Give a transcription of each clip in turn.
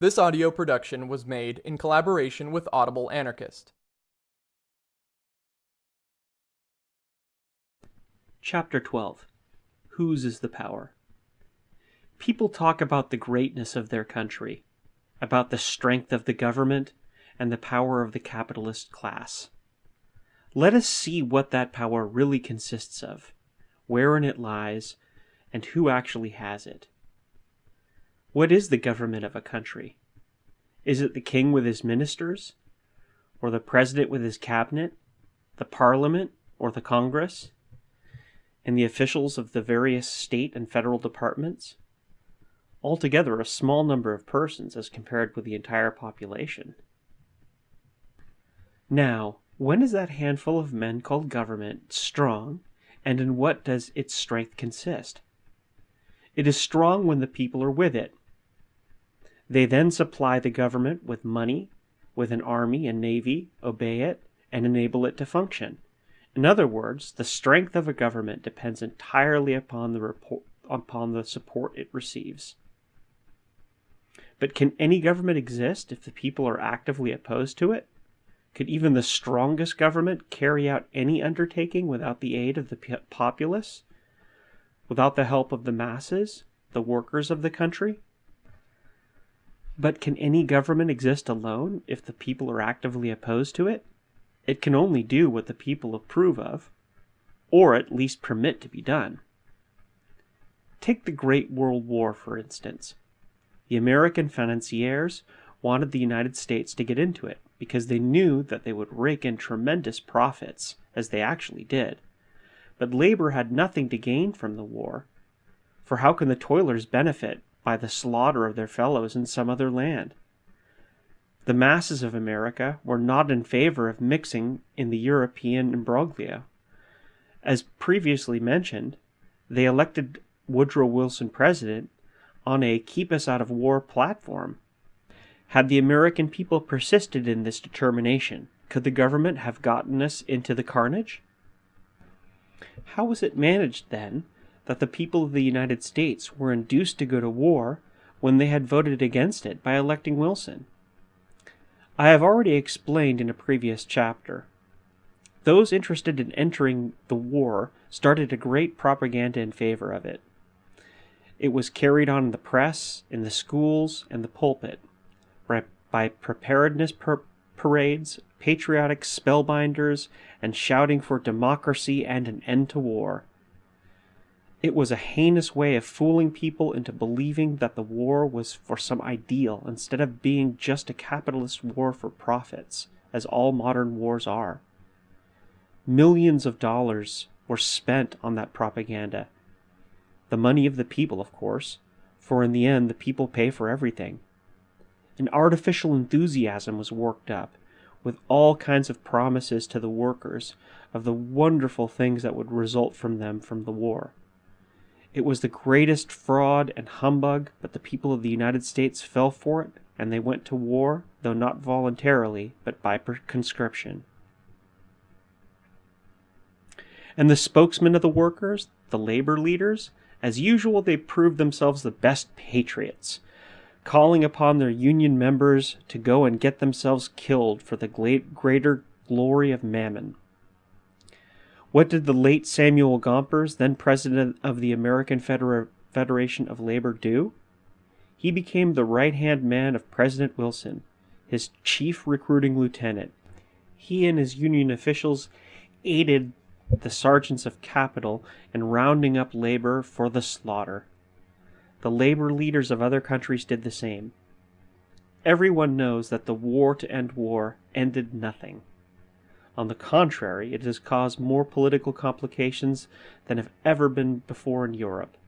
This audio production was made in collaboration with Audible Anarchist. Chapter 12 Whose is the Power? People talk about the greatness of their country, about the strength of the government, and the power of the capitalist class. Let us see what that power really consists of, wherein it lies, and who actually has it. What is the government of a country? Is it the king with his ministers? Or the president with his cabinet? The parliament? Or the congress? And the officials of the various state and federal departments? Altogether a small number of persons as compared with the entire population. Now, when is that handful of men called government strong, and in what does its strength consist? It is strong when the people are with it, they then supply the government with money, with an army and navy, obey it, and enable it to function. In other words, the strength of a government depends entirely upon the, report, upon the support it receives. But can any government exist if the people are actively opposed to it? Could even the strongest government carry out any undertaking without the aid of the populace? Without the help of the masses, the workers of the country? But can any government exist alone if the people are actively opposed to it? It can only do what the people approve of, or at least permit to be done. Take the Great World War, for instance. The American financiers wanted the United States to get into it because they knew that they would rake in tremendous profits, as they actually did. But labor had nothing to gain from the war, for how can the toilers benefit by the slaughter of their fellows in some other land. The masses of America were not in favor of mixing in the European imbroglio. As previously mentioned, they elected Woodrow Wilson president on a keep us out of war platform. Had the American people persisted in this determination, could the government have gotten us into the carnage? How was it managed, then, that the people of the United States were induced to go to war when they had voted against it by electing Wilson. I have already explained in a previous chapter. Those interested in entering the war started a great propaganda in favor of it. It was carried on in the press, in the schools, and the pulpit, by preparedness par- parades, patriotic spellbinders, and shouting for democracy and an end to war. It was a heinous way of fooling people into believing that the war was for some ideal instead of being just a capitalist war for profits, as all modern wars are. Millions of dollars were spent on that propaganda. The money of the people, of course, for in the end the people pay for everything. An artificial enthusiasm was worked up, with all kinds of promises to the workers of the wonderful things that would result from them from the war. It was the greatest fraud and humbug, but the people of the United States fell for it, and they went to war, though not voluntarily, but by conscription. And the spokesmen of the workers, the labor leaders, as usual, they proved themselves the best patriots, calling upon their union members to go and get themselves killed for the greater glory of Mammon. What did the late Samuel Gompers, then president of the American Federa- Federation of Labor, do? He became the right hand man of President Wilson, his chief recruiting lieutenant. He and his union officials aided the sergeants of capital in rounding up labor for the slaughter. The labor leaders of other countries did the same. Everyone knows that the war to end war ended nothing. On the contrary, it has caused more political complications than have ever been before in Europe.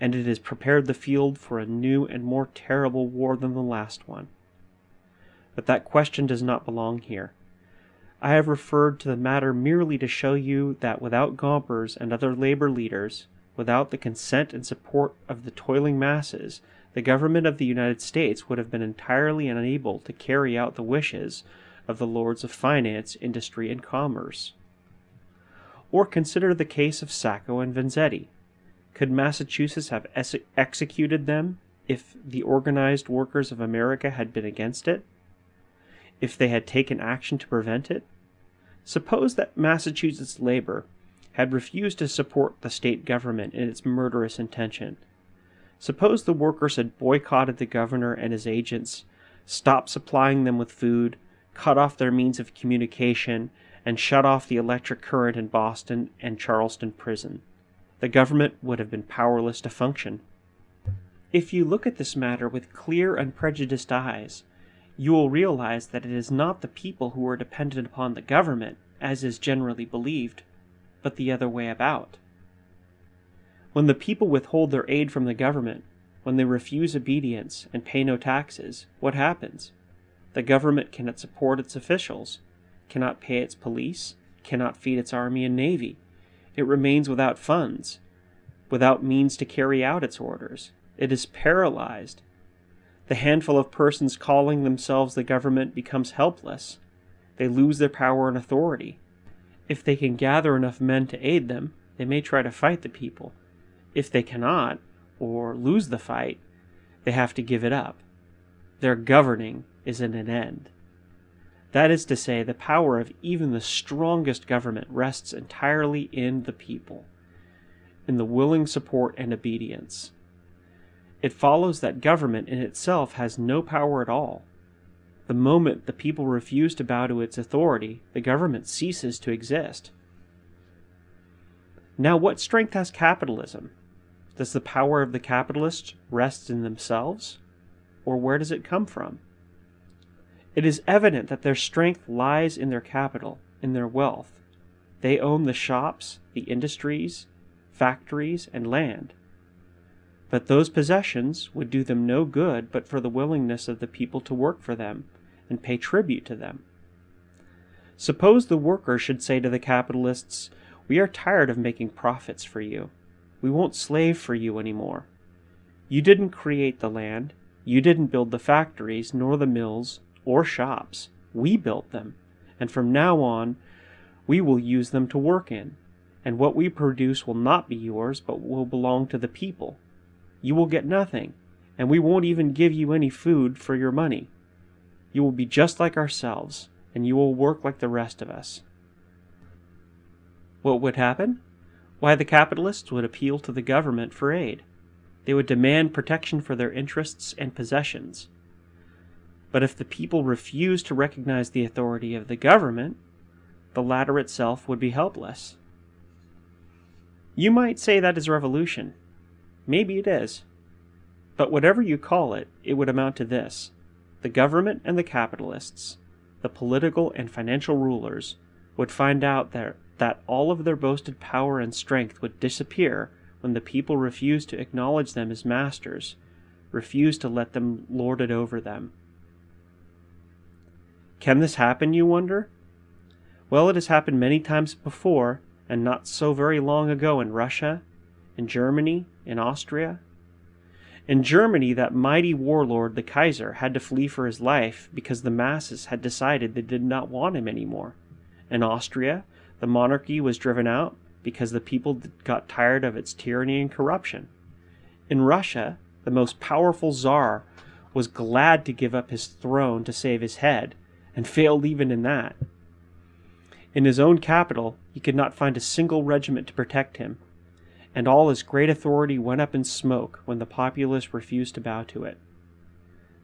And it has prepared the field for a new and more terrible war than the last one. But that question does not belong here. I have referred to the matter merely to show you that without Gompers and other labor leaders, without the consent and support of the toiling masses, the government of the United States would have been entirely unable to carry out the wishes of the lords of finance, industry, and commerce. Or consider the case of Sacco and Vanzetti. Could Massachusetts have executed them if the organized workers of America had been against it? If they had taken action to prevent it? Suppose that Massachusetts labor had refused to support the state government in its murderous intention. Suppose the workers had boycotted the governor and his agents, stopped supplying them with food, cut off their means of communication, and shut off the electric current in Boston and Charlestown prison. The government would have been powerless to function. If you look at this matter with clear, unprejudiced eyes, you will realize that it is not the people who are dependent upon the government, as is generally believed, but the other way about. When the people withhold their aid from the government, when they refuse obedience and pay no taxes, what happens? The government cannot support its officials, cannot pay its police, cannot feed its army and navy. It remains without funds, without means to carry out its orders. It is paralyzed. The handful of persons calling themselves the government becomes helpless. They lose their power and authority. If they can gather enough men to aid them, they may try to fight the people. If they cannot, or lose the fight, they have to give it up. Their governing is at an end. That is to say, the power of even the strongest government rests entirely in the people, in the willing support and obedience. It follows that government in itself has no power at all. The moment the people refuse to bow to its authority, the government ceases to exist. Now, what strength has capitalism? Does the power of the capitalists rest in themselves? Or where does it come from? It is evident that their strength lies in their capital, in their wealth. They own the shops, the industries, factories, and land. But those possessions would do them no good but for the willingness of the people to work for them and pay tribute to them. Suppose the workers should say to the capitalists, We are tired of making profits for you. We won't slave for you anymore. You didn't create the land, you didn't build the factories, nor the mills, or shops. We built them, and from now on we will use them to work in, and what we produce will not be yours, but will belong to the people. You will get nothing, and we won't even give you any food for your money. You will be just like ourselves, and you will work like the rest of us. What would happen? Why, the capitalists would appeal to the government for aid. They would demand protection for their interests and possessions. But if the people refused to recognize the authority of the government, the latter itself would be helpless. You might say that is revolution. Maybe it is. But whatever you call it, it would amount to this. The government and the capitalists, the political and financial rulers, would find out that, that all of their boasted power and strength would disappear when the people refused to acknowledge them as masters, refused to let them lord it over them. Can this happen, you wonder? Well, it has happened many times before, and not so very long ago in Russia, in Germany, in Austria. In Germany, that mighty warlord, the Kaiser, had to flee for his life because the masses had decided they did not want him anymore. In Austria, the monarchy was driven out because the people got tired of its tyranny and corruption. In Russia, the most powerful czar was glad to give up his throne to save his head and failed even in that. In his own capital, he could not find a single regiment to protect him, and all his great authority went up in smoke when the populace refused to bow to it.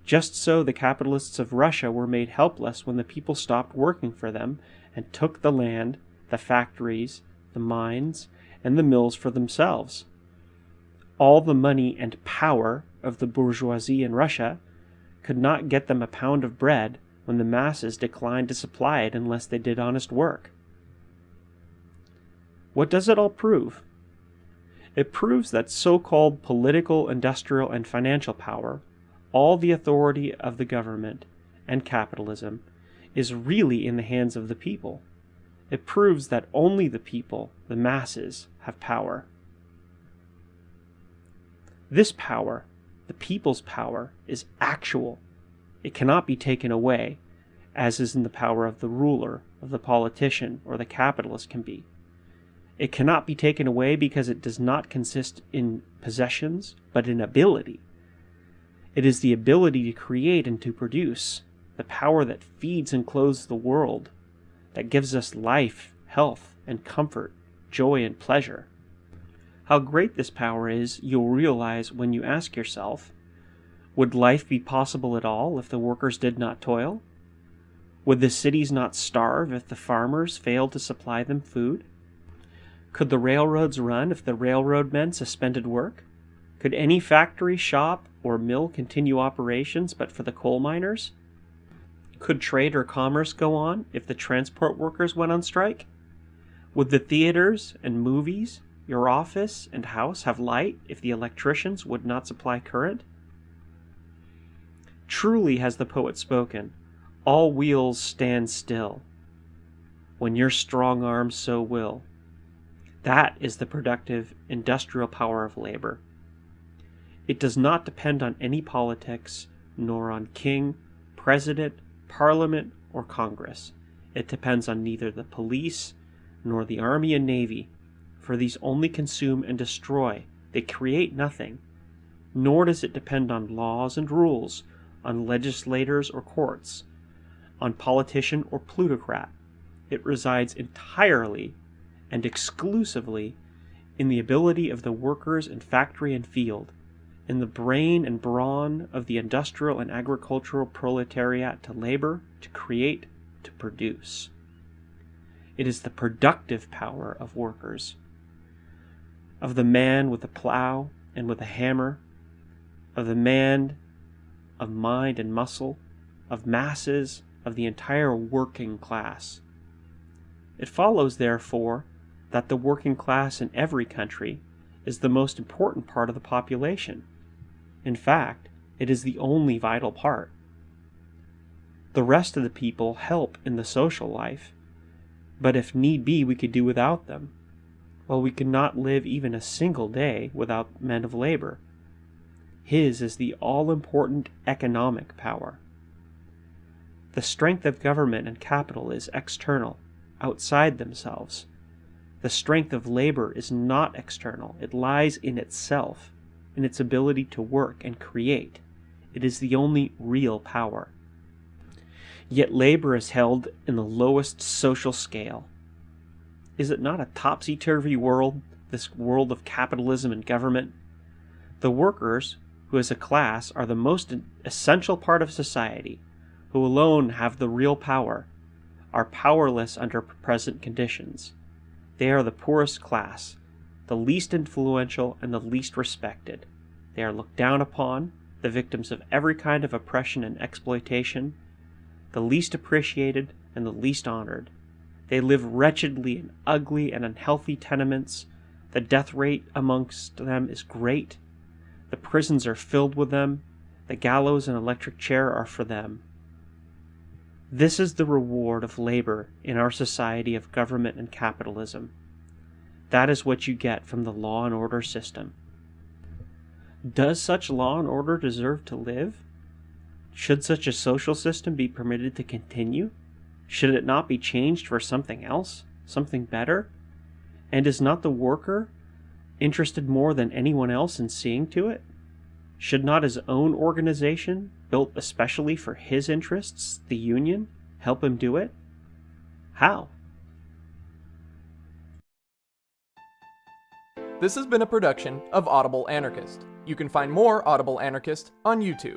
Just so the capitalists of Russia were made helpless when the people stopped working for them and took the land, the factories, the mines, and the mills for themselves. All the money and power of the bourgeoisie in Russia could not get them a pound of bread when the masses declined to supply it unless they did honest work. What does it all prove? It proves that so called political, industrial, and financial power, all the authority of the government and capitalism, is really in the hands of the people. It proves that only the people, the masses, have power. This power, the people's power, is actual it cannot be taken away, as is in the power of the ruler, of the politician, or the capitalist can be. It cannot be taken away because it does not consist in possessions, but in ability. It is the ability to create and to produce, the power that feeds and clothes the world, that gives us life, health, and comfort, joy, and pleasure. How great this power is, you'll realize when you ask yourself Would life be possible at all if the workers did not toil? Would the cities not starve if the farmers failed to supply them food? Could the railroads run if the railroad men suspended work? Could any factory, shop, or mill continue operations but for the coal miners? Could trade or commerce go on if the transport workers went on strike? Would the theaters and movies, your office and house have light if the electricians would not supply current? Truly has the poet spoken, all wheels stand still, when your strong arm so will. That is the productive, industrial power of labor. It does not depend on any politics, nor on king, president, parliament, or Congress. It depends on neither the police nor the army and navy, for these only consume and destroy, they create nothing. Nor does it depend on laws and rules, on legislators or courts, on politician or plutocrat. It resides entirely and exclusively in the ability of the workers in factory and field, in the brain and brawn of the industrial and agricultural proletariat to labor, to create, to produce. It is the productive power of workers, of the man with a plow and with a hammer, of the man of mind and muscle, of masses, of the entire working class. It follows, therefore, that the working class in every country is the most important part of the population. In fact, it is the only vital part. The rest of the people help in the social life, but if need be, we could do without them. While we could not live even a single day without men of labor. His is the all important economic power. The strength of government and capital is external, outside themselves. The strength of labor is not external, it lies in itself, in its ability to work and create. It is the only real power. Yet labor is held in the lowest social scale. Is it not a topsy turvy world, this world of capitalism and government? The workers, who as a class are the most essential part of society, who alone have the real power, are powerless under present conditions. They are the poorest class, the least influential and the least respected. They are looked down upon, the victims of every kind of oppression and exploitation, the least appreciated and the least honored. They live wretchedly in ugly and unhealthy tenements. The death rate amongst them is great. The prisons are filled with them. The gallows and electric chair are for them. This is the reward of labor in our society of government and capitalism. That is what you get from the law and order system. Does such law and order deserve to live? Should such a social system be permitted to continue? Should it not be changed for something else, something better? And is not the worker interested more than anyone else in seeing to it? Should not his own organization, built especially for his interests, the Union, help him do it? How? This has been a production of Audible Anarchist. You can find more Audible Anarchist on YouTube.